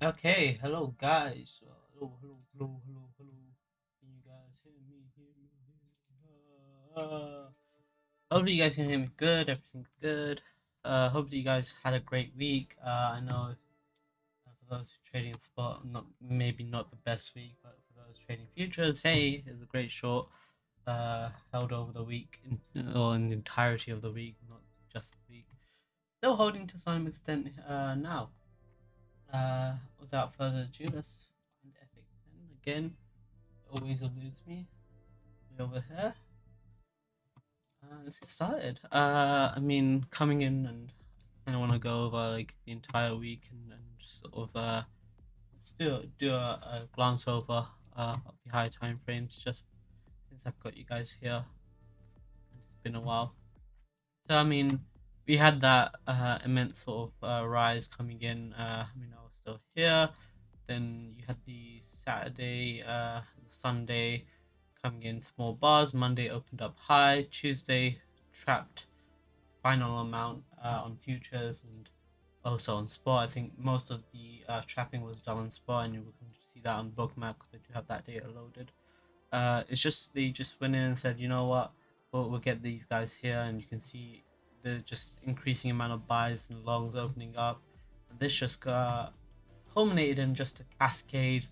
Okay, hello guys. Uh, hello, hello, hello, hello, hello. Can you guys hear me? Hear me? Hear me? Uh, hopefully you guys can hear me good. Everything's good. Uh, hopefully you guys had a great week. Uh, I know uh, for those trading spot, not maybe not the best week, but for those trading futures, hey, it was a great short. Uh, held over the week, or in the entirety of the week, not just the week. Still holding to some extent uh, now. Uh, without further ado, let's find Epic Pen again. Always eludes me. Way over here. Uh, let's get started. Uh, I mean, coming in and I want to go over like the entire week and, and sort of uh, let's do do a, a glance over uh, of the high time frames just since I've got you guys here. And it's been a while. So I mean, we had that uh, immense sort of uh, rise coming in. Uh, I mean, I was still here. Then you had the Saturday, uh, Sunday coming in small bars. Monday opened up high. Tuesday trapped final amount uh, on futures and also on spot. I think most of the uh, trapping was done on spot, and you can see that on bookmap because they do have that data loaded. It's just they just went in and said, you know what, we'll, we'll get these guys here, and you can see the just increasing amount of buys and longs opening up. And this just got culminated in just a cascade,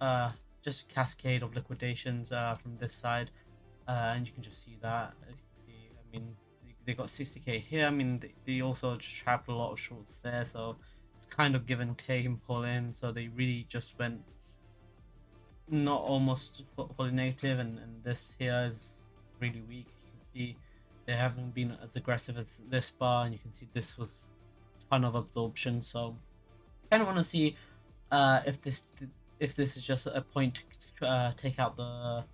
uh, just a cascade of liquidations uh, from this side, uh, and you can just see that. See, I mean, they, they got 60k here. I mean, they, they also just trapped a lot of shorts there, so it's kind of give and take and pull in. So they really just went not almost fully negative, and, and this here is really weak. You can see they haven't been as aggressive as this bar, and you can see this was a ton of absorption. So kind of want to see uh, if this if this is just a point to uh, take out the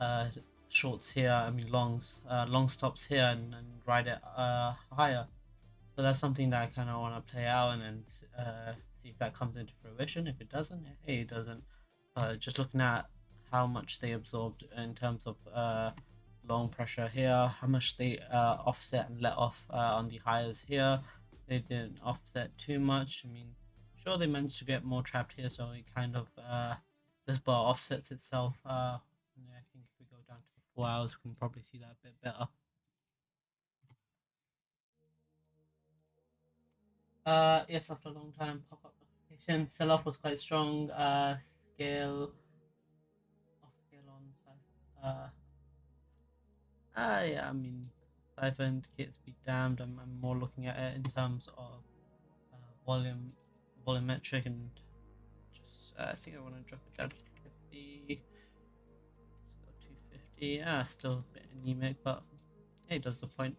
uh, shorts here. I mean longs, uh, long stops here, and, and ride it uh, higher. So that's something that I kind of want to play out and then uh, see if that comes into fruition. If it doesn't, hey, it doesn't. Just looking at how much they absorbed in terms of long pressure here, how much they uh, offset and let off uh, on the highs here. They didn't offset too much. I mean, sure they managed to get more trapped here, so it kind of uh, this bar offsets itself. Uh, I think if we go down to four hours, we can probably see that a bit better. Uh, yes, after a long time, pop up notification. Sell off was quite strong. Uh, scale off scale on side. Ah, yeah, I mean, Cypher indicates be damned. I'm, I'm more looking at it in terms of uh, volume, volumetric, and just uh, I think I want to drop it down to 250. Let's go 250. Yeah, still a bit anemic, but hey, does the point.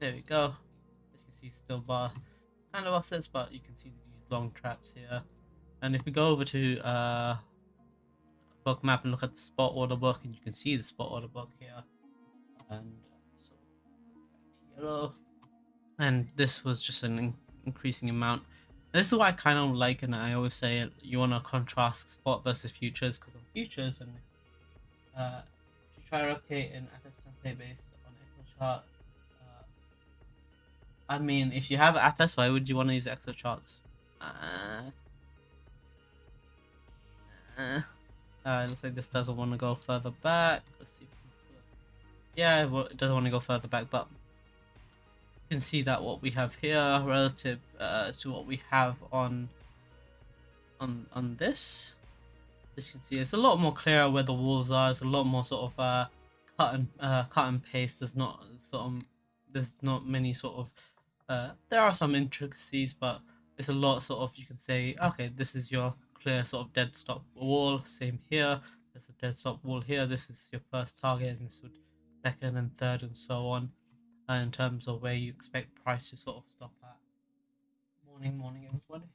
There we go. As you can see, still bar kind of offsets, but you can see these long traps here. And if we go over to uh, bookmap and look at the spot order book and you can see the spot order book here. And so yellow. And this was just an in increasing amount. This is what i kind of like and i always say you want to contrast spot versus futures because on futures and uh, if you try to replicate an FX template based on Excel chart uh, I mean if you have Atas why would you want to use Exocharts? Uh, uh, uh, it looks like this doesn't want to go further back. Let's see. Yeah, it doesn't want to go further back, but you can see that what we have here relative uh, to what we have on on on this. As you can see, it's a lot more clear where the walls are. It's a lot more sort of uh, cut and uh, cut and paste. There's not sort of there's not many sort of uh, there are some intricacies, but it's a lot sort of you can say okay, this is your clear sort of dead stop wall. Same here. There's a dead stop wall here. This is your first target, and this would second and third, and so on. Uh, in terms of where you expect price to sort of stop at. Morning, morning, everybody.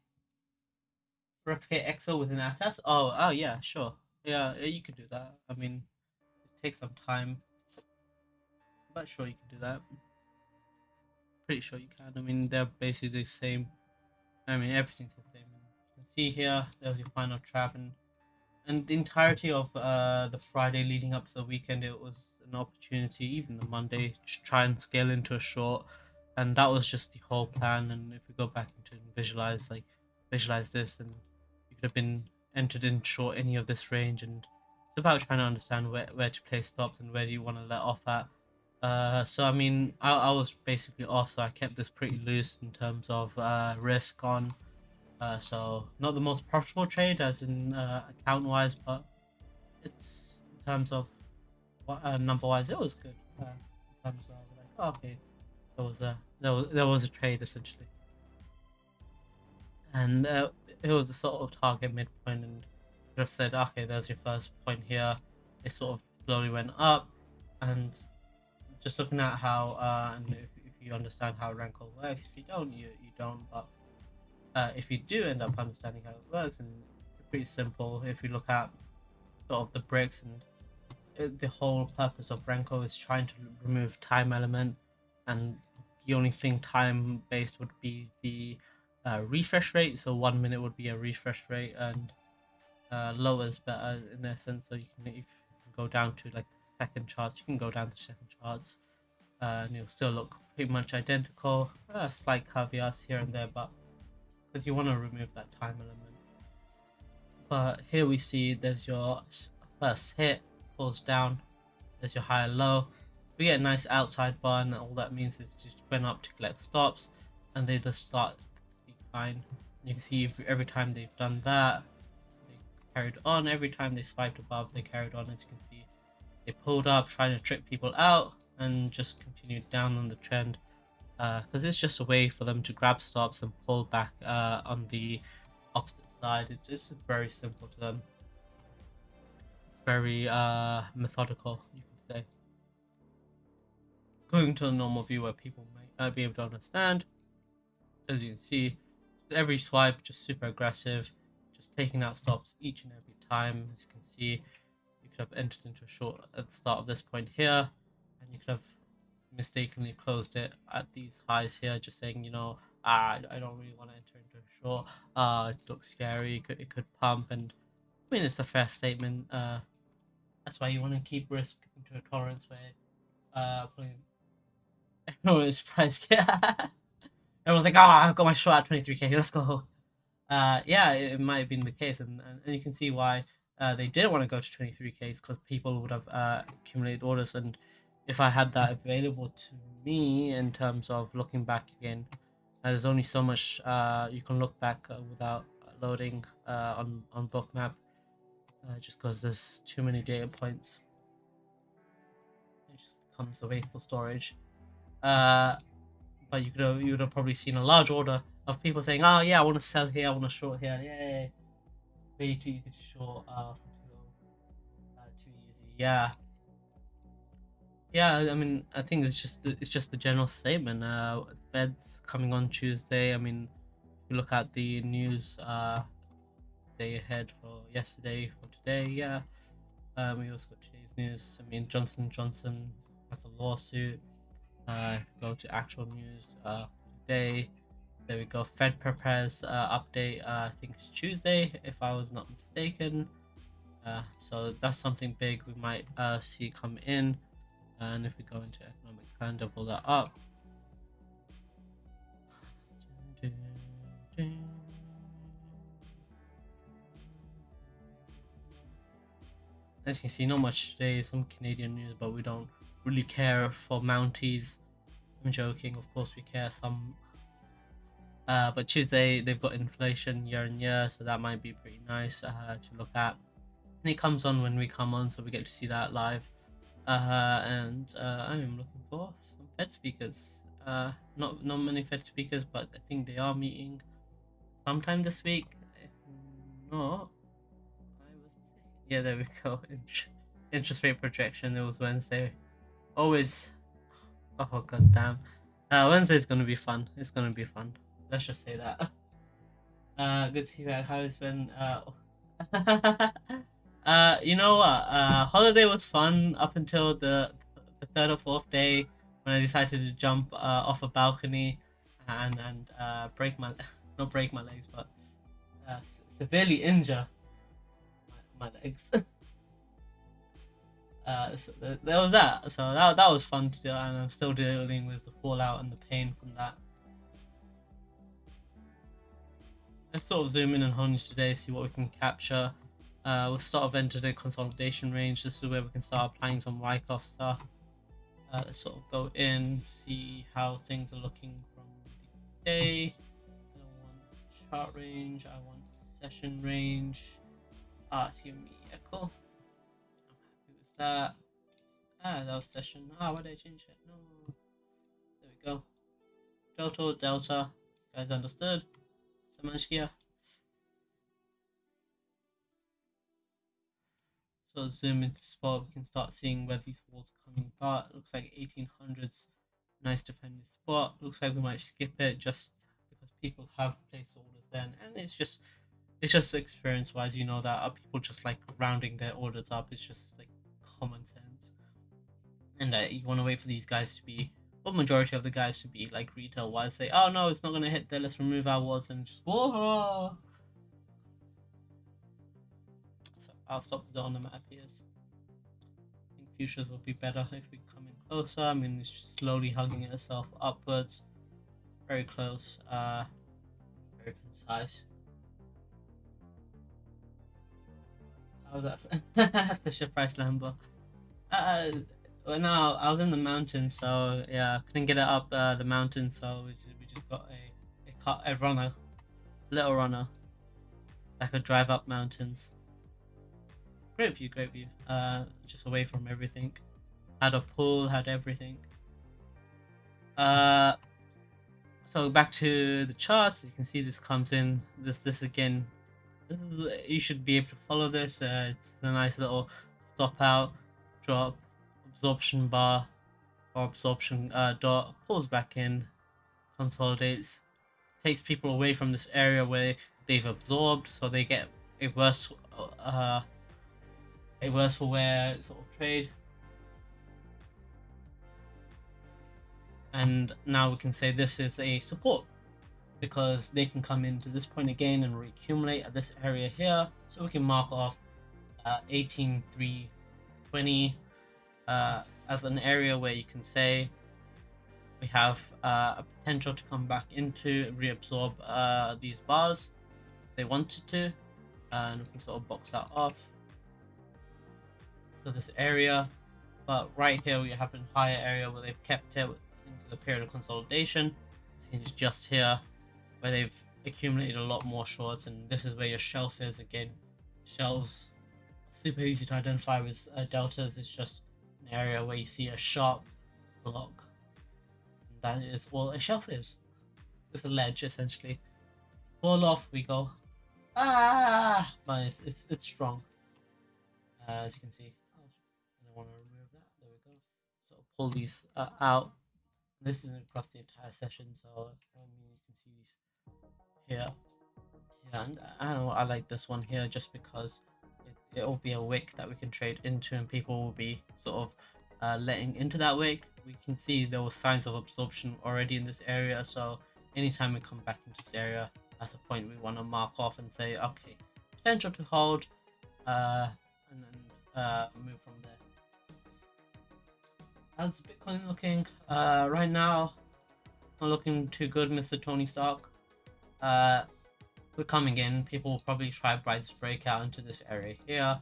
Replicate Excel with an Atas. Oh, oh yeah, sure. Yeah, you could do that. I mean, it takes some time, but sure you can do that. Pretty sure you can. I mean, they're basically the same. I mean, everything's the same see here, there's your final trap, and and the entirety of uh, the Friday leading up to the weekend, it was an opportunity, even the Monday, to try and scale into a short. and that was just the whole plan. And if we go back into and visualize, like visualize this, and you could have been entered in short any of this range, and it's about trying to understand where where to play stops and where do you want to let off at. Uh, so I mean, I, I was basically off, so I kept this pretty loose in terms of uh, risk on. Uh, so not the most profitable trade as in uh, account wise, but it's in terms of what uh, number wise, it was good. Uh, in terms of like, oh, okay, there was a there was there was a trade essentially, and uh, it was a sort of target midpoint, and could have said, okay, there's your first point here. It sort of slowly went up, and just looking at how uh, and if, if you understand how Renko works, if you don't, you you don't, but uh, if you do end up understanding how it works, and it's pretty simple. If you look at sort of the bricks and it, uh, the whole purpose of Renko is trying to remove time element, and the only thing time based would be the uh, refresh rate. So one minute would be a refresh rate, and uh, lower is better in essence. So you can if you can go down to like second charts, you can go down to second charts. Uh, and you'll still look pretty much identical. Uh, slight caveats here and there, but because you want to remove that time element. But here we see there's your first hit, falls down, there's your high low. We get a nice outside bar, and all that means is just went up to collect stops, and they just start decline. You can see every time they've done that, they carried on. Every time they swiped above, they carried on. As you can see, they pulled up, trying to trick people out, and just continued down on the trend because uh, it's just a way for them to grab stops and pull back uh, on the opposite side. It's just very simple to them. Very uh, methodical, you could say. Going to a normal view where people might not be able to understand. As you can see, every swipe just super aggressive, just taking out stops each and every time. As you can see, you could have entered into a short at the start of this point here, and you could have mistakenly closed it at these highs here, just saying, you know, ah, I don't really want to enter into a short. Uh, it looks scary. It could, it could pump, and I mean, it's a fair statement. Uh, that's why you want to keep risk into a tolerance where, uh, putting everyone is. Yeah, everyone's like, oh, I've got my short at 23k. Let's go. Uh, yeah, it, it might have been the case, and, and you can see why. Uh, they didn't want to go to 23ks because people would have uh, accumulated orders and if I had that available to me in terms of looking back again. Uh, there's only so much uh, you can look back uh, without loading uh, on on bookmap, uh, just because there's too many data points. It just becomes a wasteful storage. But you could have you would have probably seen a large order of people saying, "Oh yeah, I want to sell here, I want to short here, yay!" Way too easy to short. Uh, too easy. Yeah. Yeah, I mean, I think it's just it's just the general statement. Uh, Fed's coming on Tuesday. I mean, if you look at the news uh, day ahead for yesterday for today, yeah. Um, we also got today's news. I mean, Johnson Johnson has a lawsuit. Uh, go to actual news uh, today. There we go. Fed prepares uh, update. Uh, I think it's Tuesday, if I was not mistaken. Uh, so that's something big we might uh, see come in and if we go into economic plan double that up. As you can see not much today some Canadian news but we don't really care for Mounties. I'm joking of course we care some. Uh, but Tuesday they've got inflation year on year so that might be pretty nice uh, to look at. And it comes on when we come on so we get to see that live uh, and uh, I'm looking for some Fed speakers. Uh, not not many Fed speakers, but I think they are meeting sometime this week. If not, I yeah, there we go. Interest rate projection. It was Wednesday. Always. Oh god damn. Uh, Wednesday's gonna be fun. It's gonna be fun. Let's just say that. Uh, good to see you. How has been? Uh. Uh, you know what? Uh, holiday was fun up until the, the third or fourth day when I decided to jump uh, off a balcony and and uh, break my not break my legs, but uh, severely injure my, my legs. Uh, so th- there was that. So that that was fun to do, and I'm still dealing with the fallout and the pain from that. Let's sort of zoom in on Honey today, see what we can capture. Uh, we'll sort of enter the consolidation range. This is where we can start applying some Wyckoff stuff. Uh, let's sort of go in, see how things are looking from the day. I want chart range, I want session range. Ah, it's giving me echo. I'm happy with that. Ah, that was session. Ah, why did I change it? No. There we go. Delta, Delta. You guys understood? Samashkia. So zoom into spot, we can start seeing where these walls are coming apart. Looks like 1800s, nice defending spot. Looks like we might skip it just because people have placed orders then, and it's just it's just experience wise, you know that people just like rounding their orders up. It's just like common sense, and uh, you want to wait for these guys to be. Well, majority of the guys to be like retail wise, say, "Oh no, it's not gonna hit there. Let's remove our walls and just whoa." I'll stop the on the map here. I think futures will be better if we come in closer. I mean, it's slowly hugging itself upwards. Very close. Uh, very concise. How's that? Fisher Price Lambo. Uh, well, no, I was in the mountains, so yeah, couldn't get it up uh, the mountain, so we just, we just got a a, car, a runner, little runner, that could drive up mountains. Great view, great view. Uh, just away from everything. Had a pool, had everything. Uh, so back to the charts. You can see this comes in. This, this again. This is, you should be able to follow this. Uh, it's a nice little stop out, drop, absorption bar, or absorption uh, dot. Pulls back in, consolidates, takes people away from this area where they've absorbed, so they get a worse. Uh, a worse for wear sort of trade. And now we can say this is a support because they can come into this point again and reaccumulate at this area here. So we can mark off uh, 18320 uh, as an area where you can say we have uh, a potential to come back into reabsorb uh, these bars if they wanted to and we can sort of box that off so this area but right here we have a higher area where they've kept it into the period of consolidation. It's just here where they've accumulated a lot more shorts and this is where your shelf is again. Shelves super easy to identify with uh, deltas. It's just an area where you see a sharp block. And that is all a shelf is. It's a ledge essentially. Fall off we go. Ah! But it's, it's, it's strong. Uh, as you can see want to remove that. There we go. So pull these uh, out. This isn't across the entire session, so I mean you can see these here. Yeah, and I know I like this one here just because it, it'll be a wick that we can trade into, and people will be sort of uh, letting into that wick. We can see there were signs of absorption already in this area, so anytime we come back into this area, that's a point we want to mark off and say, okay, potential to hold, uh, and then uh, move from there how's Bitcoin looking? Uh, right now, not looking too good, Mr. Tony Stark. Uh, we're coming in. People will probably try Bride's breakout into this area here.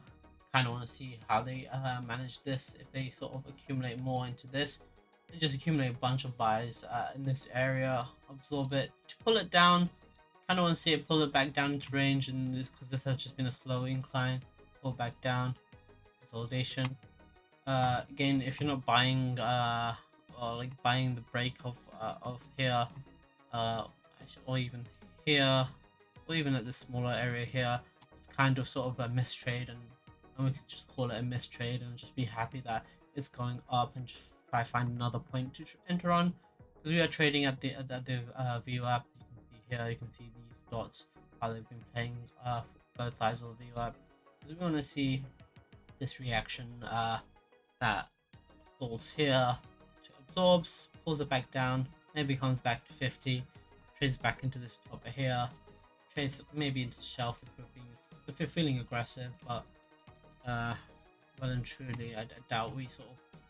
Kind of want to see how they uh, manage this. If they sort of accumulate more into this, they just accumulate a bunch of buys uh, in this area, absorb it to pull it down. Kind of want to see it pull it back down into range, and this because this has just been a slow incline, pull back down, consolidation uh, again, if you're not buying uh, or like buying the break of uh, of here, uh, or even here, or even at this smaller area here, it's kind of sort of a mistrade, and, and we could just call it a mistrade and just be happy that it's going up and just try find another point to enter on. Because we are trading at the at the uh, VWAP. You can see here, you can see these dots how they've been playing uh, both sides of the VWAP. Because we want to see this reaction. Uh, that falls here, absorbs, pulls it back down, maybe comes back to 50, trades back into this top here, trades maybe into the shelf if we're, being, if we're feeling aggressive, but uh, well and truly, I, I doubt we sort of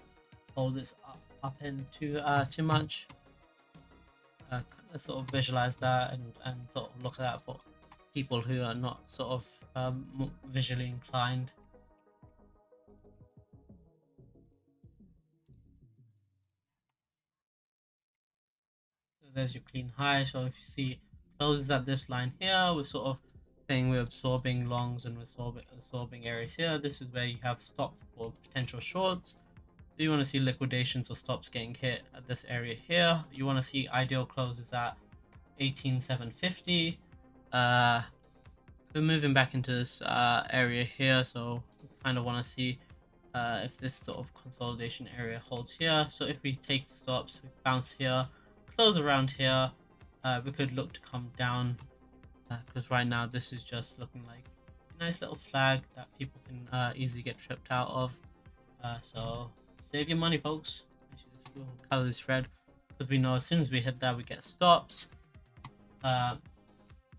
hold this up, up into uh, too much. Uh, kind of sort of visualize that and, and sort of look at that for people who are not sort of um, visually inclined. There's your clean high. So if you see closes at this line here, we're sort of saying we're absorbing longs and we're absorbing, absorbing areas here. This is where you have stop for potential shorts. So you want to see liquidations or stops getting hit at this area here. You want to see ideal closes at 18750. Uh, we're moving back into this uh, area here, so kind of want to see uh, if this sort of consolidation area holds here. So if we take the stops, we bounce here, close around here, uh, we could look to come down because uh, right now this is just looking like a nice little flag that people can uh, easily get tripped out of. Uh, so save your money, folks. We'll color this red because we know as soon as we hit that, we get stops. It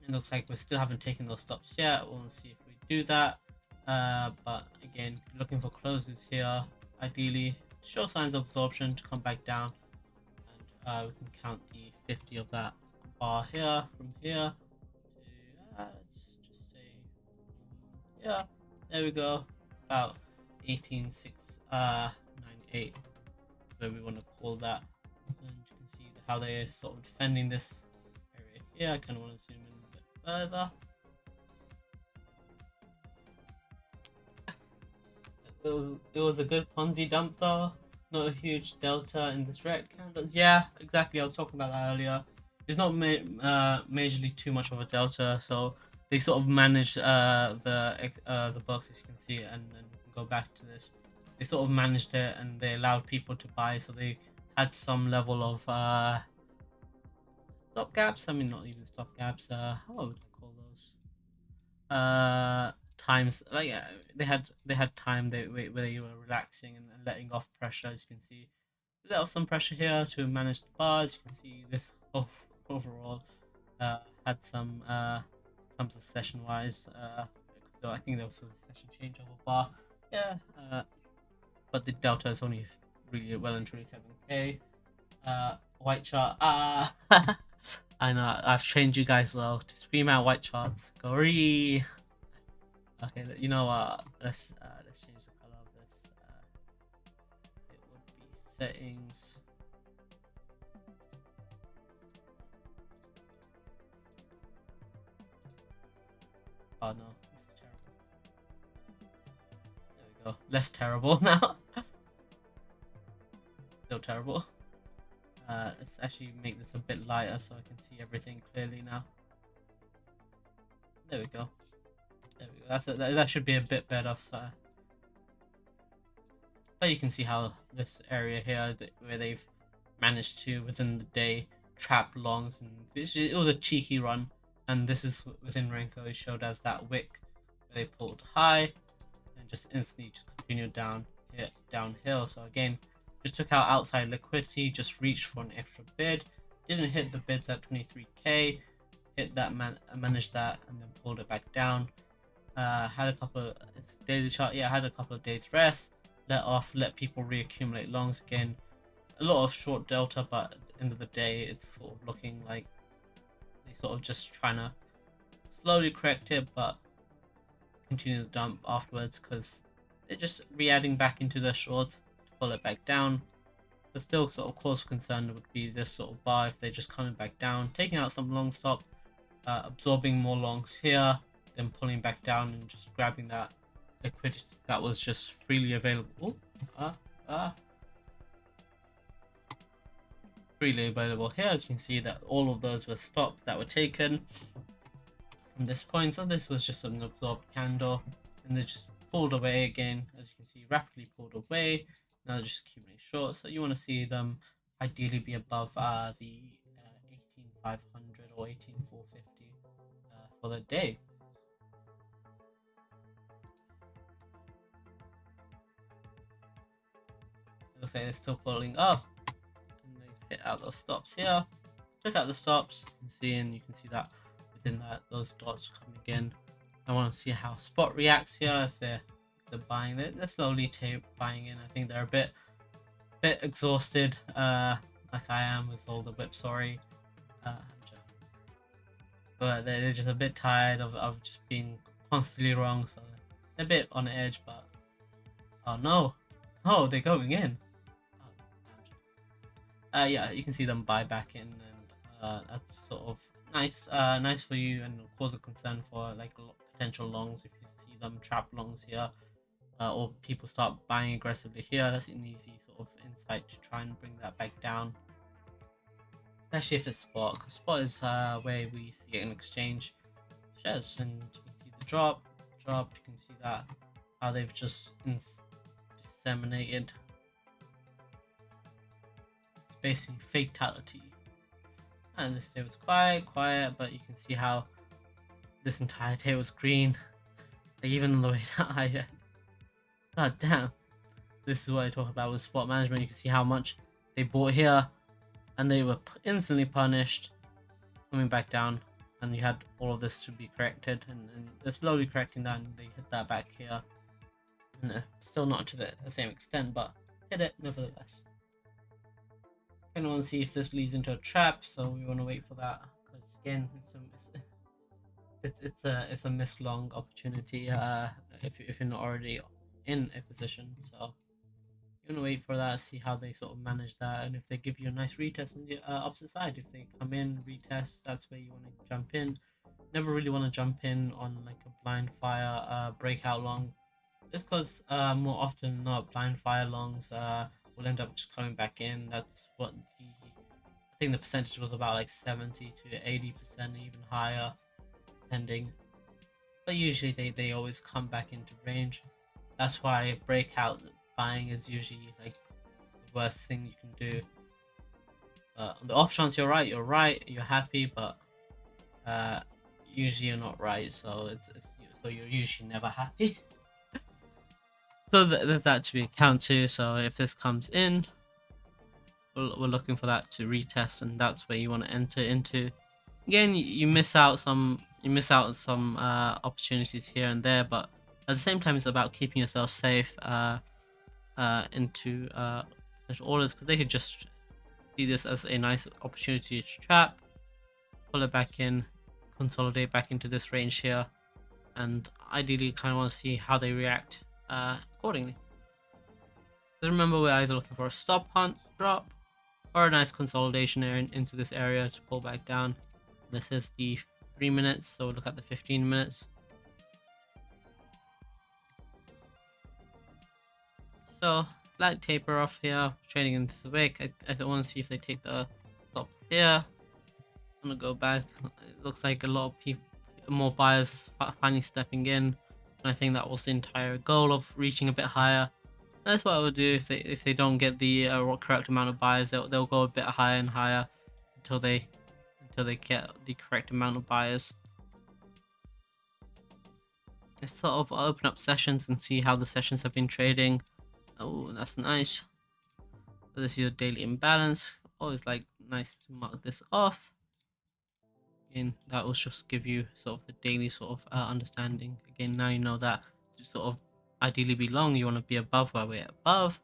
looks like we still haven't taken those stops yet. We'll see if we do that. Uh, but again, looking for closes here. Ideally, show signs of absorption to come back down. Uh, we can count the 50 of that bar here from here to, uh, let's just say, yeah, there we go. About 18698 uh, where we want to call that. And you can see how they're sort of defending this area here. I kind of want to zoom in a bit further. It was, it was a good Ponzi dump though. Not a huge delta in this red candles. Yeah, exactly. I was talking about that earlier. It's not ma uh, majorly too much of a delta, so they sort of managed uh, the uh, the box as you can see, and then go back to this. They sort of managed it, and they allowed people to buy, so they had some level of uh, stop gaps. I mean, not even stop gaps. Uh, how would I call those? Uh, times like uh, they had they had time they where they were relaxing and, and letting off pressure. As you can see, let off some pressure here to manage the bars. You can see this overall uh, had some uh, terms of session wise. Uh, so I think there was a session change of a bar. Yeah, uh, but the delta is only really well and truly 7k. Uh, white chart. Ah. I know I've trained you guys well to scream out white charts. Gory. Okay, you know what? Let's uh, let's change the color of this. Uh, it would be settings. Oh no, this is terrible. There we go. Less terrible now. Still terrible. Uh, let's actually make this a bit lighter so I can see everything clearly now. There we go. There we go. That's a, that, that should be a bit better. So. But you can see how this area here, where they've managed to within the day trap longs, and this, it was a cheeky run. And this is within Renko showed as that wick where they pulled high and just instantly just continued down here downhill. So again, just took out outside liquidity, just reached for an extra bid. Didn't hit the bids at 23k. Hit that, man managed that, and then pulled it back down. Uh, had a couple daily chart. Yeah, had a couple of days rest. Let off, let people reaccumulate longs again. A lot of short delta, but at the end of the day, it's sort of looking like they sort of just trying to slowly correct it, but continue the dump afterwards because they're just re-adding back into their shorts to pull it back down. But still sort of cause for concern would be this sort of bar if they're just coming back down, taking out some long stops, uh, absorbing more longs here, then pulling back down and just grabbing that liquidity that was just freely available. Ah, ah. Freely available here, as you can see that all of those were stops that were taken from this point. So this was just an absorbed candle and they just pulled away again, as you can see, rapidly pulled away now just accumulate short. So you want to see them ideally be above uh, the uh, 18500 or 18450 uh, for the day. They're still pulling up hit out those stops here Check out the stops you can see and you can see that within that those dots coming in I want to see how spot reacts here if they're the buying. They're, they're slowly buying in. I think they're a bit bit exhausted, uh, like I am with all the whip. Sorry, uh, but they're just a bit tired of, of just being constantly wrong. So they're a bit on edge. But oh no, oh they're going in. Uh, yeah, you can see them buy back in, and uh, that's sort of nice, uh, nice for you, and cause a concern for like potential longs if you see them trap longs here uh, or people start buying aggressively here, that's an easy sort of insight to try and bring that back down. Especially if it's spot, because spot is uh, where we see an exchange shares, and you can see the drop, drop. You can see that how they've just disseminated. Basically fatality. And this day was quiet, quiet, but you can see how this entire day was green. Like even the way that I God damn. This is what I talk about with spot management. You can see how much they bought here and they were instantly punished coming back down and you had all of this to be corrected and, and they're slowly correcting that and they hit that back here. Uh, still not to the same extent but hit it nevertheless. Want to see if this leads into a trap so we want to wait for that because again it's a, it's, it's a it's a missed long opportunity uh, if, if you're not already in a position. So you want to wait for that, see how they sort of manage that, and if they give you a nice retest on the uh, opposite side, if they come in retest, that's where you want to jump in. Never really want to jump in on like a blind fire uh, breakout long, just because uh, more often than not blind fire longs uh, will end up just coming back in. That's what the I think the percentage was about like 70 to 80 percent, even higher, depending. But usually they, they always come back into range. That's why breakout buying is usually like the worst thing you can do. Uh, on the off chance you're right, you're right, you're happy, but uh, usually you're not right, so it's, it's so you're usually never happy. so th that to be account to. So if this comes in, we're, looking for that to retest, and that's where you want to enter into. Again, you, you miss out some you miss out some uh, opportunities here and there, but at the same time, it's about keeping yourself safe uh, uh, into uh, orders because they could just see this as a nice opportunity to trap, pull it back in, consolidate back into this range here, and ideally kind of want to see how they react uh, accordingly. So remember, we're either looking for a stop hunt drop or a nice consolidation area into this area to pull back down. This is the 3 minutes, so we'll look at the 15 minutes. So slight taper off here, trading into the wick. I, I want to see if they take the stops here. I'm gonna go back. It looks like a lot of people, more buyers finally stepping in. And I think that was the entire goal of reaching a bit higher. That's what I would do if they if they don't get the uh, correct amount of buyers. They'll they'll go a bit higher and higher until they until they get the correct amount of buyers. Let's sort of open up sessions and see how the sessions have been trading. Oh, that's nice. So this is your daily imbalance. Always like nice to mark this off. Again, that will just give you sort of the daily sort of uh, understanding. Again, now you know that to sort of ideally be long, you want to be above where we're above.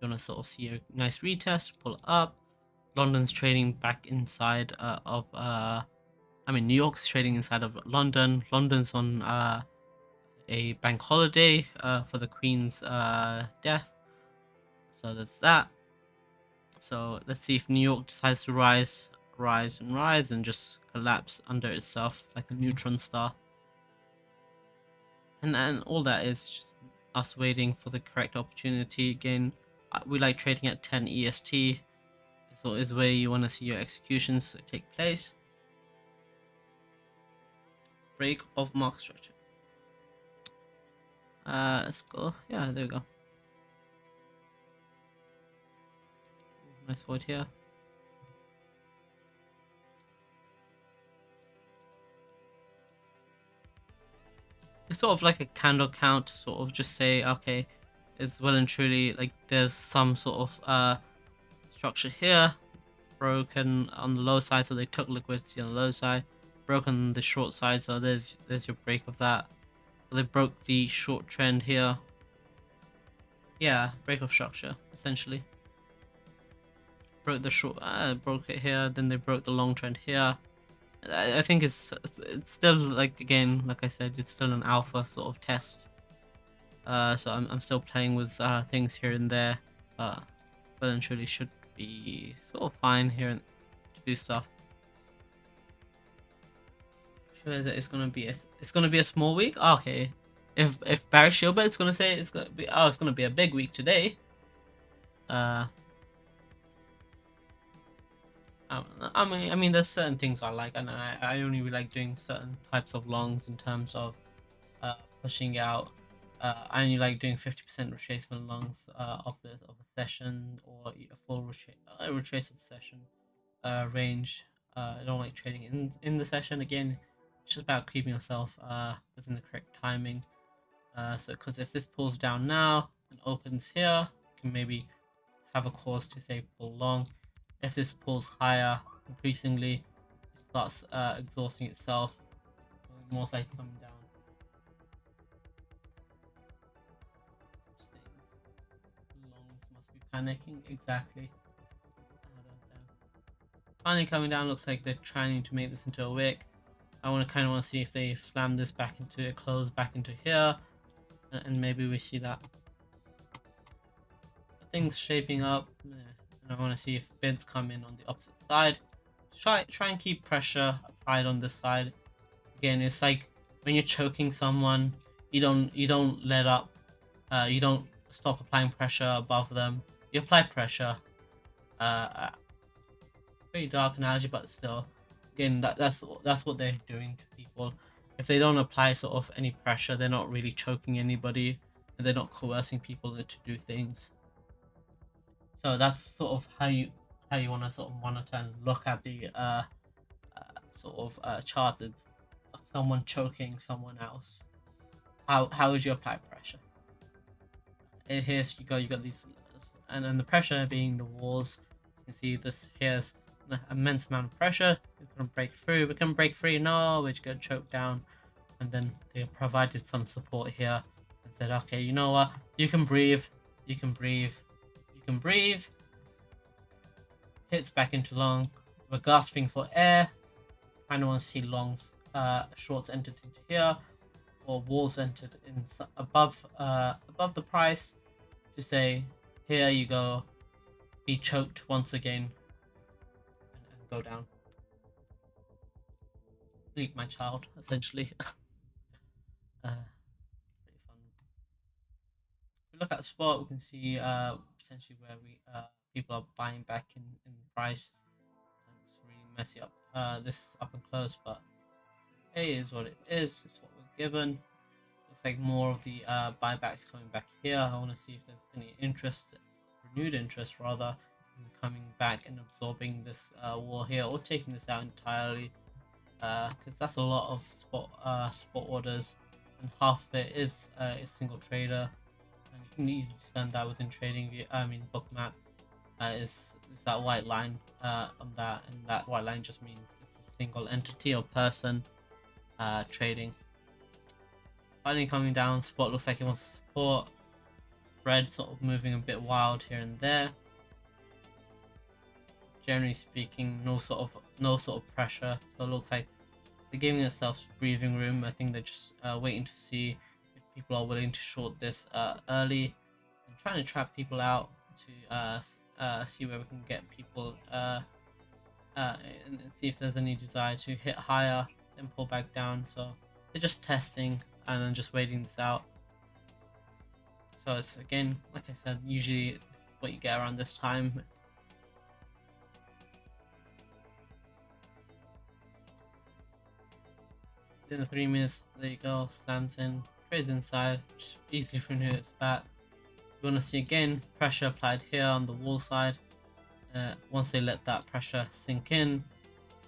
You want to sort of see a nice retest, pull up. London's trading back inside uh, of, uh, I mean, New York's trading inside of London. London's on uh, a bank holiday uh, for the Queen's uh, death. So that's that. So let's see if New York decides to rise, rise and rise and just collapse under itself like a neutron star. And then all that is just us waiting for the correct opportunity. Again, uh, we like trading at 10 EST. So is where you want to see your executions take place. Break of mark structure. Uh, let's go. Yeah, there we go. Nice void here. It's sort of like a candle count, sort of just say, okay, it's well and truly like there's some sort of uh, structure here, broken on the low side, so they took liquidity on the low side, broken the short side, so there's there's your break of that. So they broke the short trend here, yeah, break of structure essentially. Broke the short, uh, broke it here. Then they broke the long trend here. I, think it's it's still like again, like I said, it's still an alpha sort of test. Uh, so I'm I'm still playing with uh, things here and there. Uh, but then truly should be sort of fine here and to do stuff. Sure that it's gonna be a it's gonna be a small week. okay, if if Barry Silbert's gonna say it's gonna be oh it's gonna be a big week today. Uh. I mean, I mean, there's certain things I like, and I, I only really like doing certain types of longs in terms of uh, pushing out. Uh, I only like doing 50% retracement longs uh, of the of a session or a full uh, retracement session uh, range. Uh, I don't like trading in in the session. Again, it's just about keeping yourself within the correct timing. So, because if this pulls down now and opens here, you can maybe have a cause to say pull long. If this pulls higher, increasingly, it starts uh, exhausting itself, more likely coming down. Longs must be panicking, exactly. Finally coming down, looks like they're trying to make this into a wick. I want to kind of want to see if they slam this back into it, close back into here, and maybe we see that. Things shaping up, and I want to see if bids come in on the opposite side. Try try and keep pressure applied on this side. Again, it's like when you're choking someone, you don't you don't let up, uh, you don't stop applying pressure above them. You apply pressure. Uh, very dark analogy, but still again that that's that's what they're doing to people if they don't apply sort of any pressure they're not really choking anybody and they're not coercing people to do things so that's sort of how you how you want to sort of monitor and look at the uh, uh sort of uh charted someone choking someone else how how would you apply pressure and here's you go you got these and then the pressure being the walls you can see this here's an immense amount of pressure. We're gonna break through. We can break free. No, we're just gonna choke down. And then they provided some support here and said, okay, you know what? You can breathe. You can breathe. You can breathe. Hits back into long. We're gasping for air. Kind of want to see longs, uh, shorts entered into here, or walls entered in above, uh, above the price to say, here you go. Be choked once again and go down. Sleep my child, essentially. uh, look at spot, we can see uh, potentially where we uh, people are buying back in, in price. It's really messy up uh, this up and close, but A is what it is. It's what we're given. Looks like more of the uh, buybacks coming back here. I want to see if there's any interest, renewed interest rather, coming back and absorbing this uh, war here or taking this out entirely because uh, that's a lot of spot uh, spot orders and half of it is uh, a single trader and you can easily stand that within trading view I mean bookmap uh, is, is that white line uh, on that and that white line just means it's a single entity or person uh, trading finally coming down spot looks like he wants to support red sort of moving a bit wild here and there generally speaking, no sort of no sort of pressure. So it looks like they're giving themselves breathing room. I think they're just uh, waiting to see people are willing to short this uh, early and trying to trap people out to uh, uh see where we can get people uh, uh, and see if there's any desire to hit higher then pull back down. So they're just testing and then just waiting this out. So it's again, like I said, usually what you get around this time in the three minutes, there you go, slams in, trades inside, easily from here it's back. You want to see again, pressure applied here on the wall side. Uh, once they let that pressure sink in,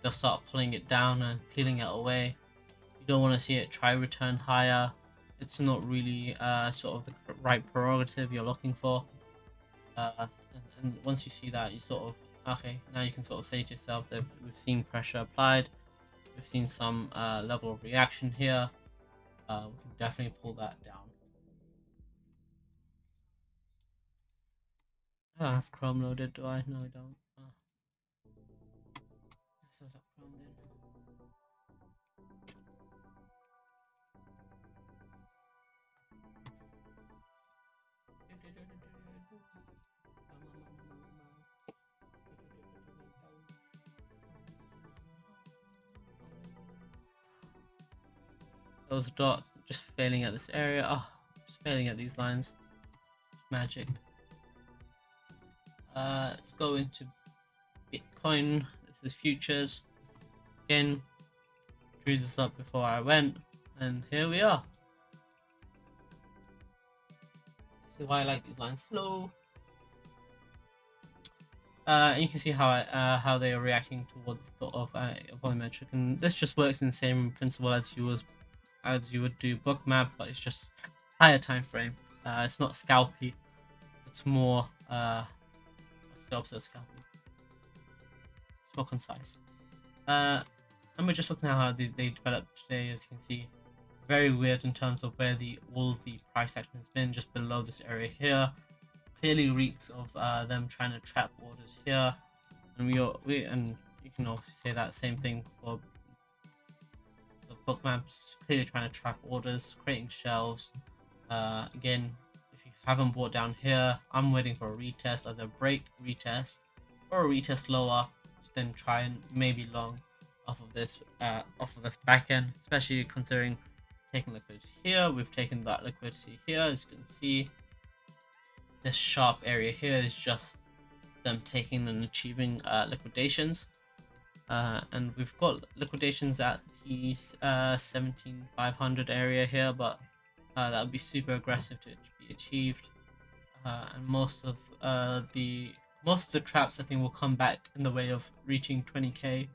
they'll start pulling it down and peeling it away. You don't want to see it try return higher. It's not really uh, sort of the right prerogative you're looking for. Uh, and, and once you see that, you sort of, okay, now you can sort of say to yourself that we've seen pressure applied We've seen some uh, level of reaction here. Uh, we can definitely pull that down. Ah, I have Chrome loaded, do I? No, I don't. Those dots just failing at this area. Oh, just failing at these lines. Magic. Uh, let's go into Bitcoin. This is futures. Again, drew this up before I went, and here we are. Is why I like these lines slow. Uh, you can see how I, uh, how they are reacting towards sort of uh, volumetric, and this just works in the same principle as you was as you would do bug bookmap, but it's just higher time frame. Uh, it's not scalpy. It's more uh, what's the opposite of scalpy? It's more concise. Uh, and we're just looking at how they, they developed today, as you can see. Very weird in terms of where the all the price action has been, just below this area here. Clearly reeks of uh, them trying to trap orders here, and we, we and you can also say that same thing for bookmaps. Clearly trying to trap orders, creating shelves. Uh, again, if you haven't bought down here, I'm waiting for a retest, either break, retest, or a retest lower, then try and maybe long off of this uh, off of this back end, especially considering taking liquidity here. We've taken that liquidity here, as you can see. This sharp area here is just them taking and achieving uh, liquidations. Uh, and we've got liquidations at the uh, 17500 area here, but uh, that would be super aggressive to be achieved. Uh, and most of uh, the most of the traps I think will come back in the way of reaching 20k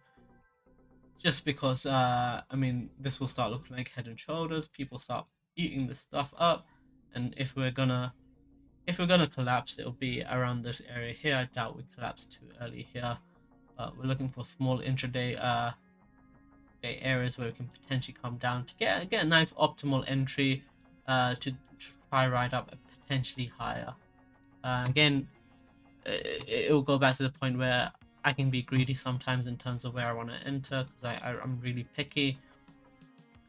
just because uh i mean this will start looking like head and shoulders. People start eating this stuff up. And if we're gonna if we're gonna collapse it'll be around this area here. I doubt we collapse too early here uh, we're looking for small intraday uh day areas where we can potentially come down to get get a nice optimal entry uh to, try ride up potentially higher uh, again it, it will go back to the point where I can be greedy sometimes in terms of where I want to enter because I, I am really picky.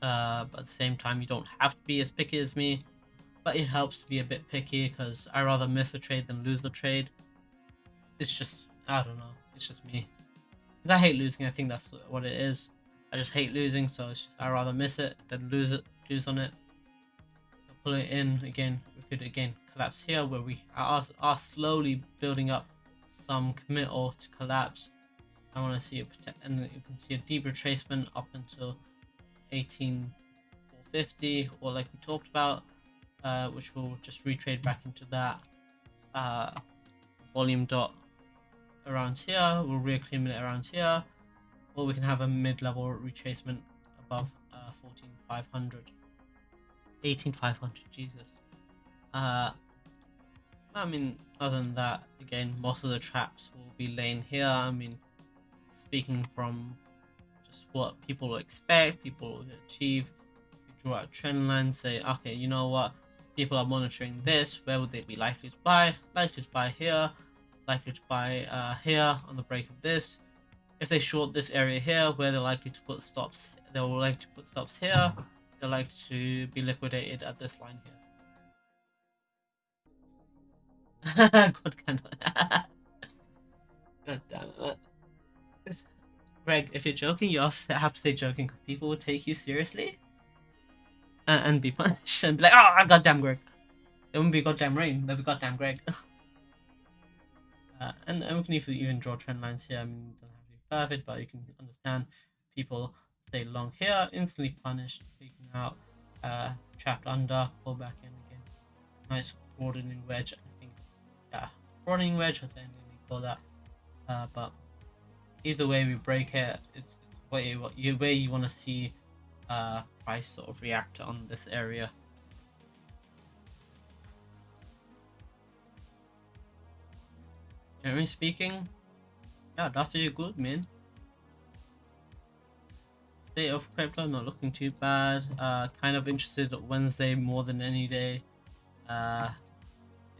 Uh, but at the same time, you don't have to be as picky as me. But it helps to be a bit picky because I rather miss a trade than lose the trade. It's just I don't know. It's just me. Cause I hate losing. I think that's what it is. I just hate losing, so just I rather miss it than lose it, lose on it. So pull it in again. We could again collapse here where we are, are slowly building up some committal to collapse. I want to see it, and you can see a deep retracement up until 18450, or like we talked about, uh, which will just retrade back into that uh, volume dot around here. We'll reaccumulate around here, or we can have a mid-level retracement above uh, 14500, 18500. Jesus. Uh, I mean, other than that, again, most of the traps will be laying here. I mean, speaking from just what people expect, people will achieve, you draw out trend lines, say, okay, you know what, people are monitoring this, where would they be likely to buy? Likely to buy here, likely to buy uh, here on the break of this. If they short this area here, where they're likely to put stops, they will like to put stops here, they're likely to be liquidated at this line here. God. God damn it. Greg, if you're joking, you have to say joking because people will take you seriously and, and be punished and be like, oh, goddamn Greg. It wouldn't be goddamn rain, they'll be goddamn Greg. uh, and, and we can even, draw trend lines here. I mean, it doesn't have to be perfect, but you can understand people stay long here, instantly punished, taken out, uh, trapped under, pull back in again. Nice broadening wedge I think. yeah, running wedge, I think we call that. Uh, but either way we break it, it's, it's way you way you want to see uh, price sort of react on this area. Generally speaking, yeah, that's really good, man. State of crypto not looking too bad. Uh, kind of interested Wednesday more than any day. Uh,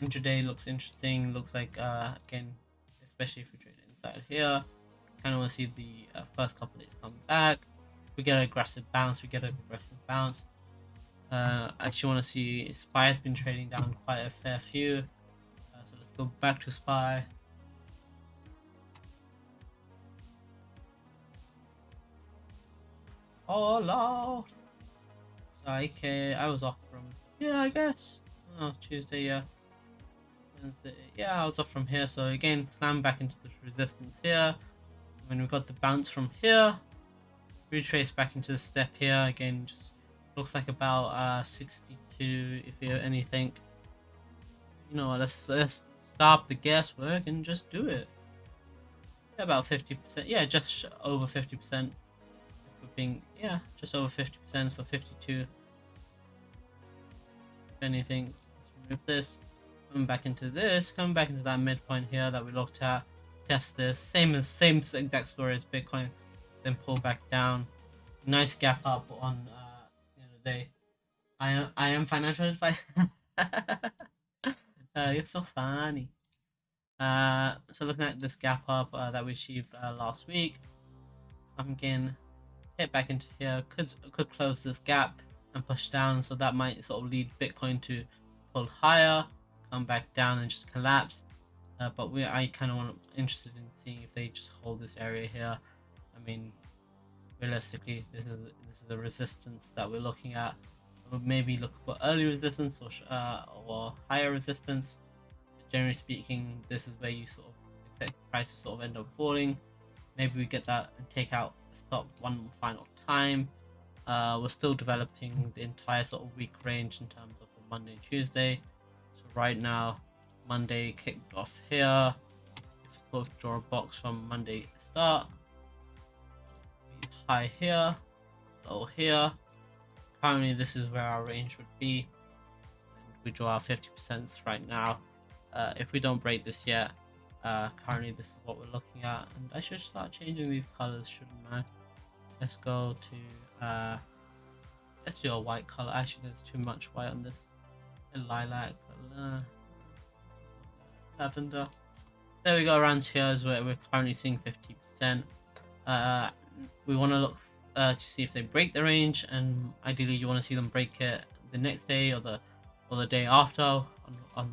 intraday looks interesting. Looks like uh, again, especially if we trade inside here, kind of want to see the uh, first couple days come back. We get an aggressive bounce. We get an aggressive bounce. Uh, actually want to see Spy has been trading down quite a fair few. Uh, so let's go back to Spy. Oh lord. So okay, I was off from yeah, I guess. Oh, Tuesday, yeah. Wednesday, yeah, I was off from here. So again, slam back into the resistance here. When we got the bounce from here, retrace back into the step here. Again, just looks like about uh 62 if you anything. You know, let's let's stop the guesswork and just do it. About 50%, yeah, just over 50% being yeah. Just over 50% so 52 if anything let's remove this. Coming back into this coming back into that midpoint here that we looked at. Test this. Same as same exact story as bitcoin. Then pull back down. Nice gap up on uh the end of the day. I am i am financial advice uh, you're so funny. Uh so looking at this gap up uh, that we achieved uh, last week i'm again hit back into here could could close this gap and push down so that might sort of lead bitcoin to pull higher come back down and just collapse. Uh, but we i kind of want interested in seeing if they just hold this area here. I mean realistically this is this is the resistance that we're looking at. We'll maybe look for early resistance or uh, or higher resistance. Generally speaking this is where you sort of expect price to sort of end up falling. Maybe we get that and take out stop one final time. Uh, we're still developing the entire sort of week range in terms of Monday and Tuesday. So right now, Monday kicked off here. If we both draw a box from Monday start, high here, low here. Currently, this is where our range would be. And we draw our 50% right now. Uh, if we don't break this yet, uh, currently this is what we're looking at and I should start changing these colors shouldn't I? Let's go to uh let's do a white color actually there's too much white on this. A lilac uh, lavender. There we go around here is where we're currently seeing 50 percent. Uh we want to look uh, to see if they break the range and ideally you want to see them break it the next day or the or the day after on on,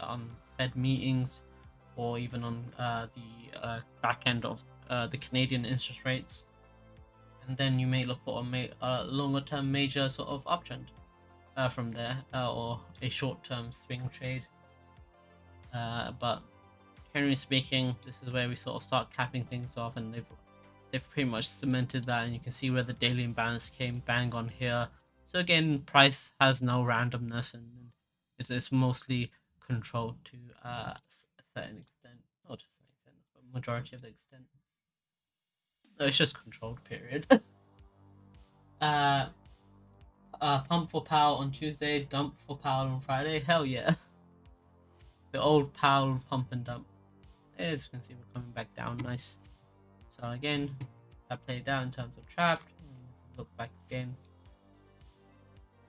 on fed meetings or even on uh, the uh, back end of uh, the canadian interest rates and then you may look for a, a longer term major sort of uptrend uh, from there uh, or a short term swing trade. But generally speaking, this is where we sort of start capping things off, and they've they've pretty much cemented that, and you can see where the daily imbalance came bang on here. So again, price has no randomness, and it's, it's mostly controlled to uh, certain extent, not just an extent, but majority of the extent. No, it's just controlled period. uh, uh, pump for Powell on Tuesday, dump for Powell on Friday. Hell yeah. The old Powell pump and dump. As you can see, we're coming back down nice. So again, that played down in terms of trapped. Look back again.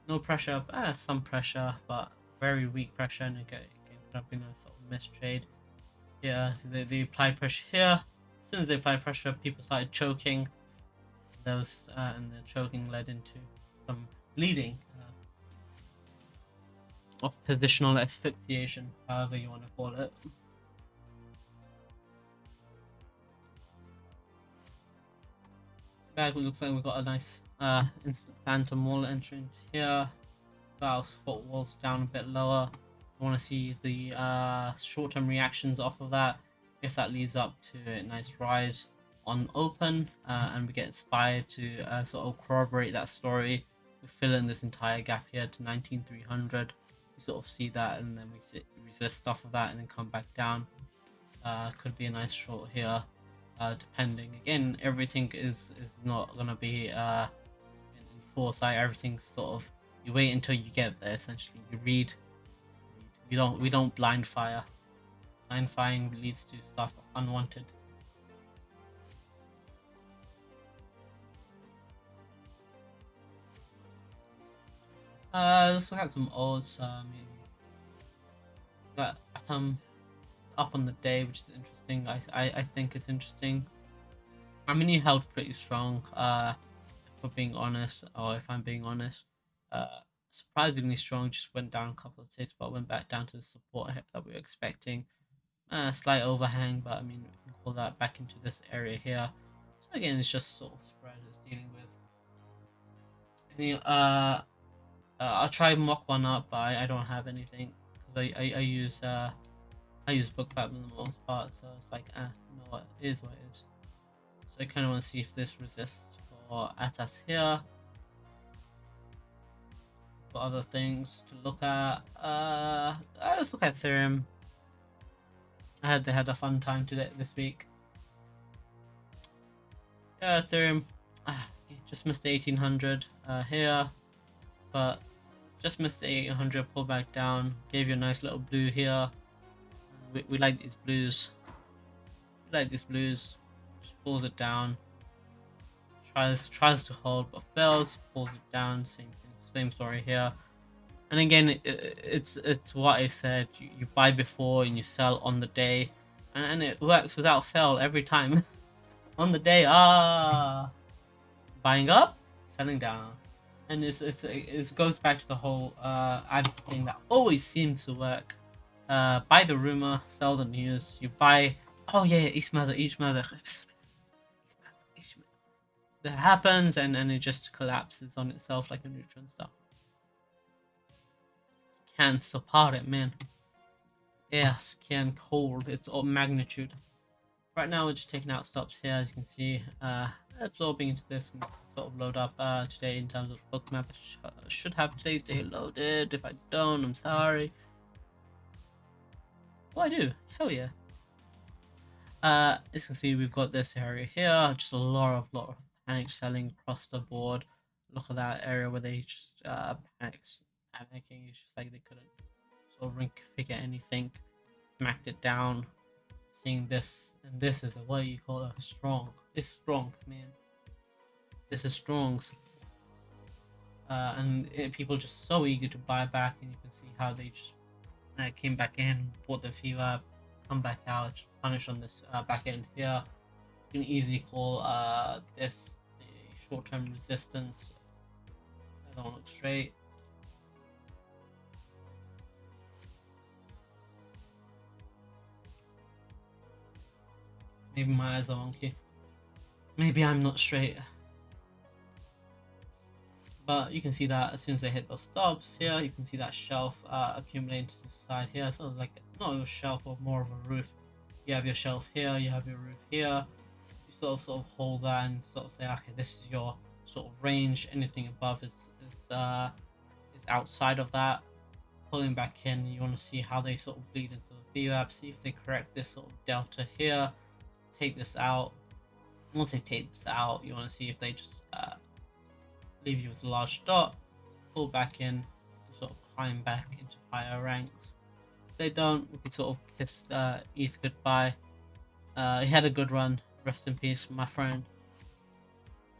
No pressure, ah, some pressure, but very weak pressure, and again, could have been a sort of mistrade. Yeah, they, they apply pressure here as soon as they applied pressure, people started choking. Was, uh, and the choking led into some bleeding. Uh, positional asphyxiation, however you want to call it. Back looks like we've got a nice uh, instant phantom wall entrance here. Our spot walls down a bit lower. I want to see the uh, short-term reactions off of that if that leads up to a nice rise on open uh, and we get inspired to uh, sort of corroborate that story we fill in this entire gap here to 19300 we sort of see that and then we sit, resist off of that and then come back down. Uh, could be a nice short here uh, depending. Again everything is is not gonna be uh, in foresight. Everything's sort of you wait until you get there essentially. You read we don't we don't blind fire Blind firing leads to stuff unwanted. Uh, let's look at some odds. Uh, I mean, got Atom up on the day, which is interesting. I, I, I think it's interesting. I mean, he held pretty strong, uh, for being honest, or if I'm being honest. Uh, surprisingly strong, just went down a couple of ticks, but went back down to the support that we were expecting. Uh, slight overhang, but I mean, we can call that back into this area here. So again, it's just sort of spread it's dealing with. Any, uh, uh, I'll try mock one up, but I, I don't have anything because I, I, I use uh I use bookmap for the most part, so it's like ah, you know what, it is what it is. So I kind of want to see if this resists for Atas here. For other things to look at, uh, let's look at Ethereum. I had they had a fun time today this week. Yeah, Ethereum, ah, just missed 1800 uh, here, but just missed 800, pull back down, gave you a nice little blue here. We, we like these blues. We like these blues. Just pulls it down. Tries tries to hold but fails. Pulls it down. Same thing, same story here. And again, it, it's it's what I said. You, you buy before and you sell on the day, and, and it works without fail every time. on the day, ah, buying up, selling down, and it's, it's it goes back to the whole uh ad thing that always seems to work. Uh, buy the rumor, sell the news. You buy, oh yeah, East Mother, East Mother. That happens, and and it just collapses on itself like a neutron star can't support it, man. Yes, can hold It's magnitude. Right now, we're just taking out stops here, as you can see. Uh, absorbing into this and sort of load up uh, today in terms of bookmap. Sh uh, should have today's day loaded. If I don't, I'm sorry. Oh, I do. Hell yeah. Uh, as you can see, we've got this area here. Just a lot of lot of panic selling across the board. Look at that area where they just uh, panicked panicking. It's just like they couldn't sort of figure anything. Smacked it down. Seeing this, and this is a what you call a strong. It's strong, man. This is strong. Uh, and it, people just so eager to buy back, and you can see how they just uh, came back in, bought the few up, come back out, punish on this uh, back end here. You can easily call uh, this short-term resistance. I don't look straight. Maybe my eyes are wonky. Maybe I'm not straight. But you can see that as soon as they hit those stops here, you can see that shelf uh, accumulating to the side here. So like not a shelf or more of a roof. You have your shelf here, you have your roof here. Sort of sort of hold that and sort of say, okay, this is your sort of range. Anything above is is uh is outside of that. Pulling back in, you want to see how they sort of bleed into the VWAP, see if they correct this sort of delta here take this out. Once they take this out, you want to see if they just uh, leave you with a large dot, pull back in, sort of climb back into higher ranks. If they don't, we can sort of kiss uh, ETH goodbye. Uh, he had a good run. Rest in peace, my friend.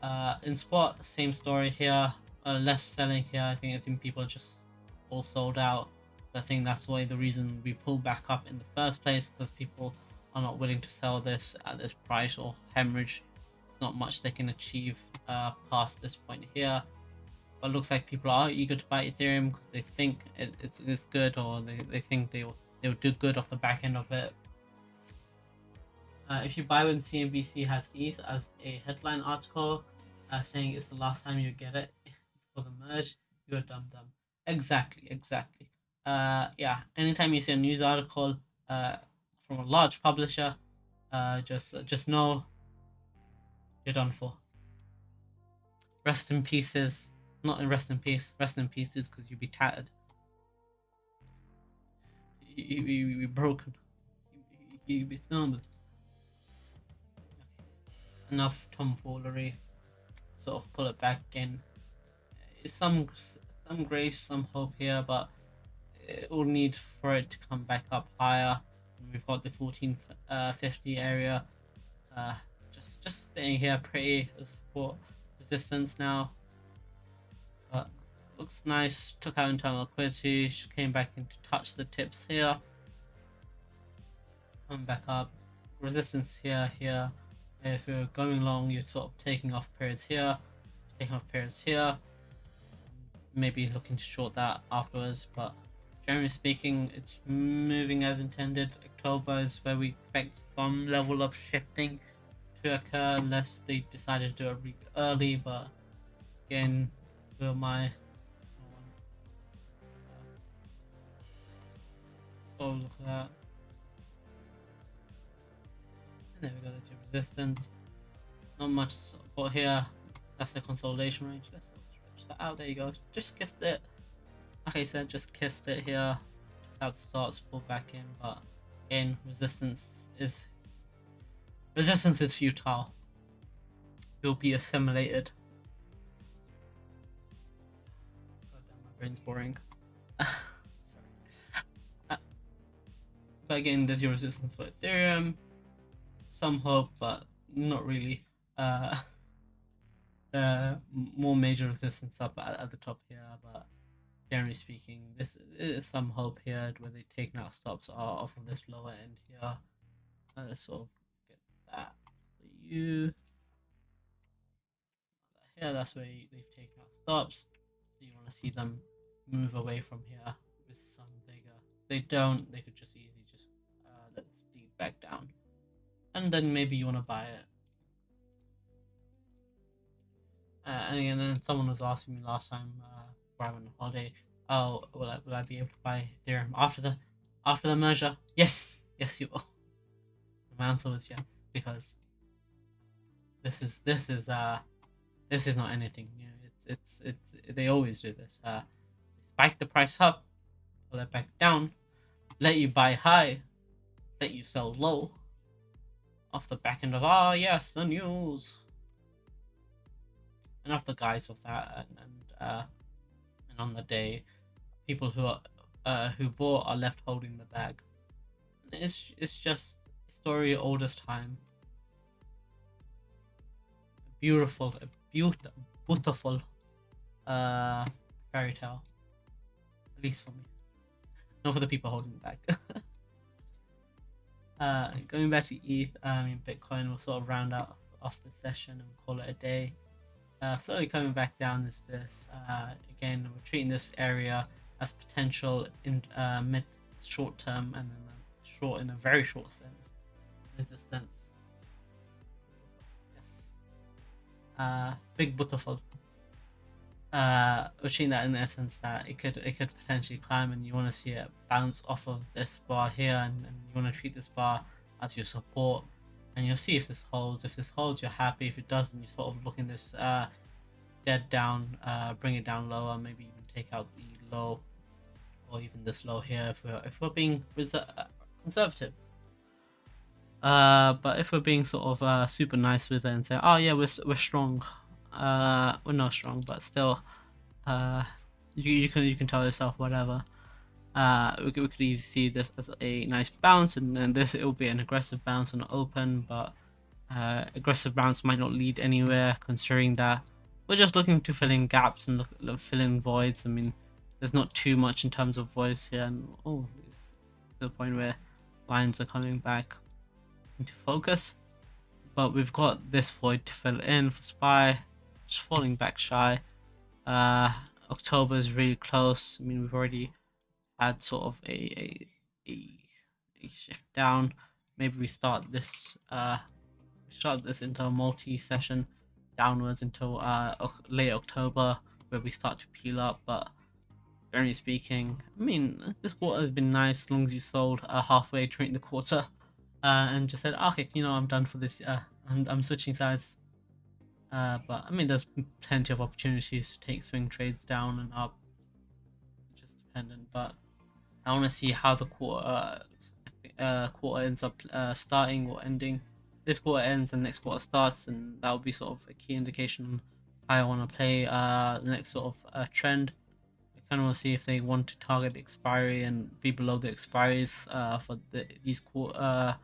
Uh, in spot, same story here. Uh, less selling here. I think I think people just all sold out. I think that's why the reason we pulled back up in the first place because people are not willing to sell this at this price or hemorrhage. It's not much they can achieve uh, past this point here. But looks like people are eager to buy Ethereum because they think it, it's, it's good or they, they think they'll, they'll do good off the back end of it. Uh, if you buy when CNBC has ETH as a headline article uh, saying it's the last time you get it for the merge, you're dumb dumb. Exactly, exactly. Uh, yeah, anytime you see a news article uh, from a large publisher, uh, just just know you're done for. Rest in pieces, not in rest in peace. Rest in pieces because you'll be tattered. You you you be broken. You you be stumbled. Enough tomfoolery. Sort of pull it back in. Some some grace, some hope here, but it will need for it to come back up higher we've got the 1450 uh, area uh, just just staying here pretty support resistance now but looks nice took out internal liquidity came back in to touch the tips here come back up. Resistance here, here. If you're going long, you're sort of taking off periods here, taking off periods here. Maybe looking to short that afterwards, but generally speaking, it's moving as intended. October is where we expect some level of shifting to occur unless they decided to do it early, but again, will my uh, so look at that. And there we go, resistance. Not much support here. That's the consolidation range. Let's that out. There you go. Just kissed it. Like I said, just kissed it here. That starts, pull back in, but again, resistance is resistance is futile. You'll be assimilated. God damn, my brain's boring. Sorry. Uh, but again, there's your resistance for Ethereum some hope, but not really. Uh, uh, more major resistance up at, at the top here, but generally speaking, this is some hope here where they take out stops off of this lower end here. Uh, so get that for you. Here, that's where they've taken out stops. So you want to see them move away from here with some vigor. If they don't, they could just easily just uh, let us feed back down and then maybe you want to buy it. Uh, and then someone was asking me last time uh, where I went on holiday, oh, will I, will I be able to buy Ethereum after the after the merger? Yes, yes, you will. My answer was yes because this is this is uh this is not anything new. It's it's it's they always do this. Uh, spike the price up, pull it back down, let you buy high, let you sell low, off the back end of ah yes the news. And off the guise of that and, and uh and on the day people who are uh who bought are left holding the bag. It's it's just a story oldest time. Beautiful a beautiful beautiful uh fairy tale. At least for me. Not for the people holding the bag Uh, going back to ETH, I mean, Bitcoin will sort of round out off the session and call it a day. Uh, slowly coming back down is this. Uh, again, we're treating this area as potential in uh, mid short term and then short in a very short sense resistance. Yes. Uh, big butterfly uh seeing that in essence that it could it could potentially climb and you want to see it bounce off of this bar here and, and you want to treat this bar as your support. And you'll see if this holds if this holds you're happy. If it doesn't you're sort of look in this uh dead down uh bring it down lower maybe even take out the low or even this low here if we're if we're being uh, conservative. Uh but if we're being sort of uh super nice with it and say oh yeah we're, we're strong uh well not strong but still uh you, you can you can tell yourself whatever. Uh we could, we could easily see this as a nice bounce and then this it will be an aggressive bounce on open but uh aggressive bounce might not lead anywhere considering that we're just looking to fill in gaps and look, look fill in voids. I mean there's not too much in terms of voids here and oh it's the point where lines are coming back into focus. But we've got this void to fill in for spy just falling back shy. Uh, October is really close. I mean, we've already had sort of a a, a, a shift down. Maybe we start this uh start this into a multi-session downwards until uh late October where we start to peel up. But generally speaking, I mean, this quarter has been nice as long as you sold uh, halfway during the quarter. Uh, and just said, okay, you know, I'm done for this. Uh, I'm, I'm switching sides uh, but I mean, there's plenty of opportunities to take swing trades down and up, just dependent. But I want to see how the quarter uh, uh, quarter ends up uh, starting or ending. This quarter ends and next quarter starts, and that will be sort of a key indication I want to play uh, the next sort of uh, trend. I kind of want to see if they want to target the expiry and be below the expiries for the, these quarter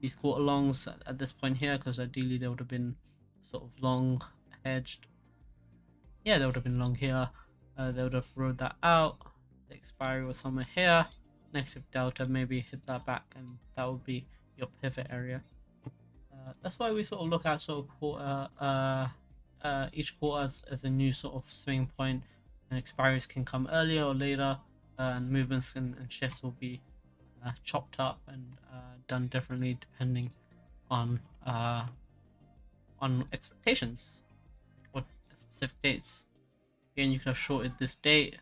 these quarter longs at this point here, because ideally they would have been sort of long hedged. Yeah, they would have been long here. Uh, they would have rode that out. The expiry was somewhere here. negative delta, maybe hit that back, and that would be your pivot area. Uh, that's why we sort of look at sort of quarter, uh, uh, each quarter as, as a new sort of swing point, and expiries can come earlier or later, and movements and, and shifts will be uh, chopped up and uh, done differently depending on uh, on expectations or specific dates. Again, you could have shorted this date,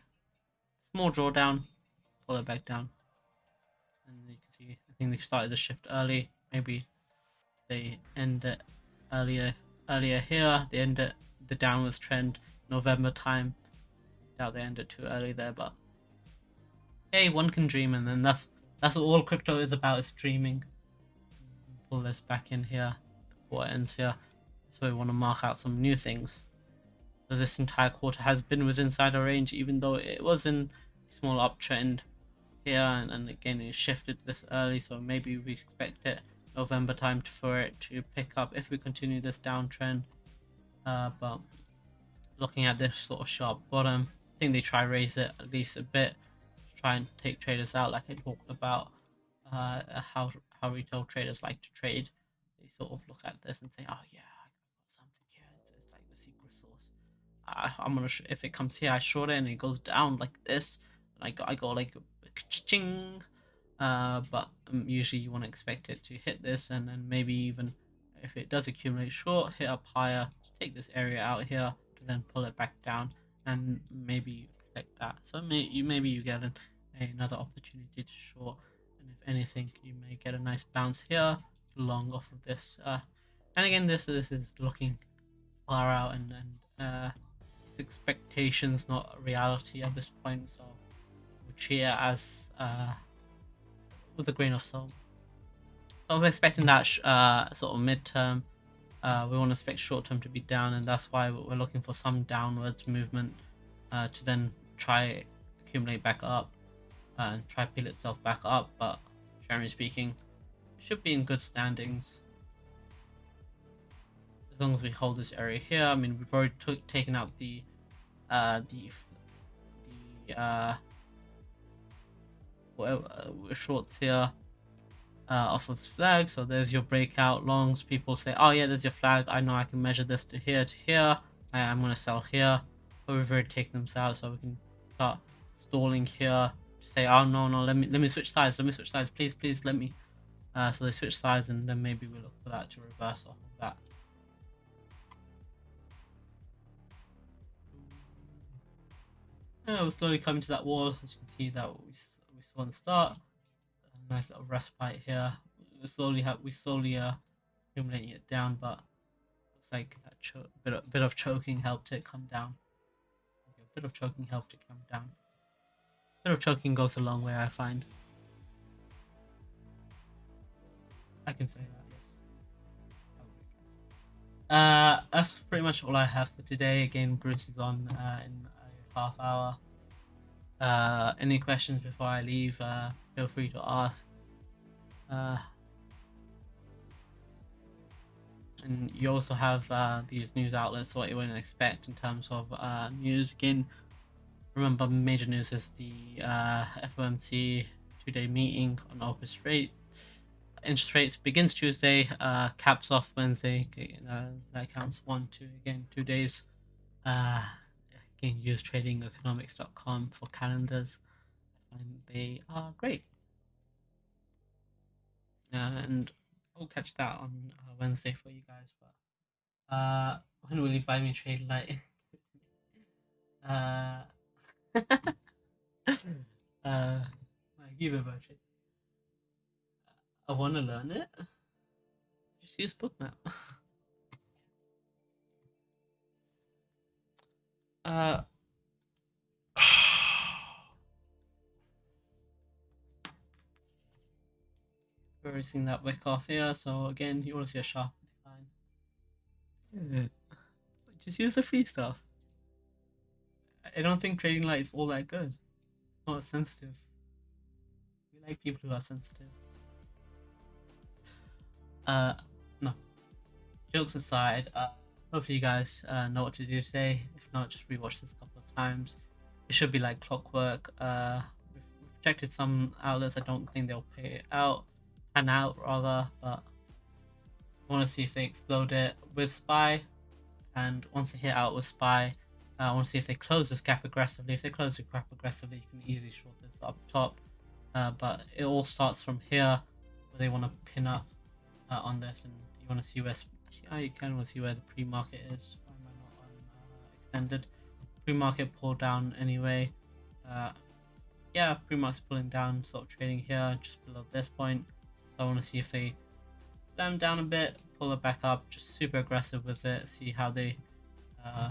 small drawdown, pull it back down, and you can see I think they started the shift early. Maybe they end it earlier earlier here. They end it the downwards trend November time. Doubt they end it too early there, but hey, one can dream, and then that's that's all crypto is about is dreaming. Pull this back in here, quarter ends here. So we want to mark out some new things. So this entire quarter has been within our range, even though it was in a small uptrend here, and, and again it shifted this early, so maybe we expect it November time for it to pick up if we continue this downtrend. Uh, but looking at this sort of sharp bottom, I think they try raise it at least a bit to try and take traders out, like I talked about uh, how how retail traders like to trade. They sort of look at this and say, "Oh yeah, I got something here. It's, it's like the secret sauce. I, I'm gonna if it comes here, I short it and it goes down like this. I got I go like ching." Uh, but um, usually you want to expect it to hit this and then maybe even if it does accumulate short, hit up higher, take this area out here then pull it back down and maybe expect that. So may, you maybe you get an, another opportunity to short and if anything you may get a nice bounce here long off of this. Uh, and again this this is looking far out and, and uh, it's expectations not reality at this point so we'll as uh, with a grain of salt. I'm expecting that uh, sort of midterm. Uh, we want to expect short term to be down, and that's why we're looking for some downwards movement uh, to then try accumulate back up uh, and try peel itself back up. But generally speaking, should be in good standings as long as we hold this area here. I mean, we've already took, taken out the uh, the the uh, whatever uh, shorts here uh, off of the flag. So there's your breakout longs. People say, oh yeah, there's your flag. I know I can measure this to here to here. I, am going to sell here. But we've already taken them out so we can start stalling here. Say, oh no, no, let me let me switch sides. Let me switch sides. Please, please, let me. Uh, so they switch sides and then maybe we look for that to reverse off of that. We're slowly coming to that wall. As you can see that we we saw on the start. A nice little respite here. We slowly have we slowly uh accumulating it down, but looks like that bit of, bit of choking helped it come down. Okay, a bit of choking helped it come down. A bit of choking goes a long way, I find. I can say that, yes. Uh, that's pretty much all I have for today. Again, Bruce is on uh, in half hour. Uh, any questions before I leave, uh, feel free to ask. Uh, and you also have uh, these news outlets, what you wouldn't expect in terms of uh, news. Again, remember, major news is the uh, FOMC two day meeting on office rate. Interest rates begins Tuesday, uh, caps off Wednesday. Uh, that counts one, two, again, two days. Can use tradingeconomics.com for calendars. Find they are great. And I'll catch that on uh, Wednesday for you guys. But uh, when will you buy me trade light? uh, uh, a trade. I want to learn it. Just use Bookmap. Uh, we're seeing that wick off here, so again, you want to see a sharp decline. Just use the free stuff. I don't think TradingLite is all that good. It's not sensitive. We like people who are sensitive. Uh, no. Jokes aside, uh, hopefully you guys uh, know what to do today. If not, just rewatch this a couple of times. It should be like clockwork. Uh, protected some outlets. I don't think they'll pay it out, pan out rather, but I want to see if they explode it with Spy. And once they hit out with Spy, uh, I want to see if they close this gap aggressively. If they close the gap aggressively, you can easily short this up top. Uh, but it all starts from here, where they want to pin up uh, on this, and you want to see where. Actually, kind of see where the pre-market is. Why am I not on uh, extended? Pre-market pull down anyway. Uh, yeah, pre-market's pulling down, sort of trading here just below this point. So I want to see if they them down a bit, pull it back up, just super aggressive with it, see how they uh,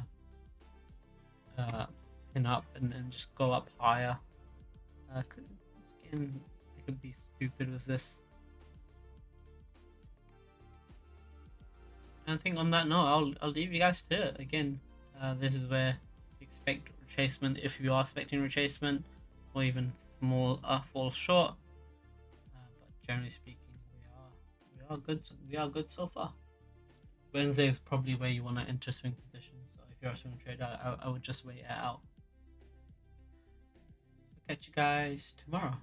uh, pin up and, then just go up higher. Uh, I could be stupid with this. And I think on that note, I'll, I'll leave you guys to it. Again, uh, this is where expect retracement if you are expecting retracement or even small uh, fall short. Uh, but generally speaking, we are we are good. So we are good so far. Wednesday is probably where you want to enter swing positions. So if you're a swing trader, I, I would just wait it out. So catch you guys tomorrow.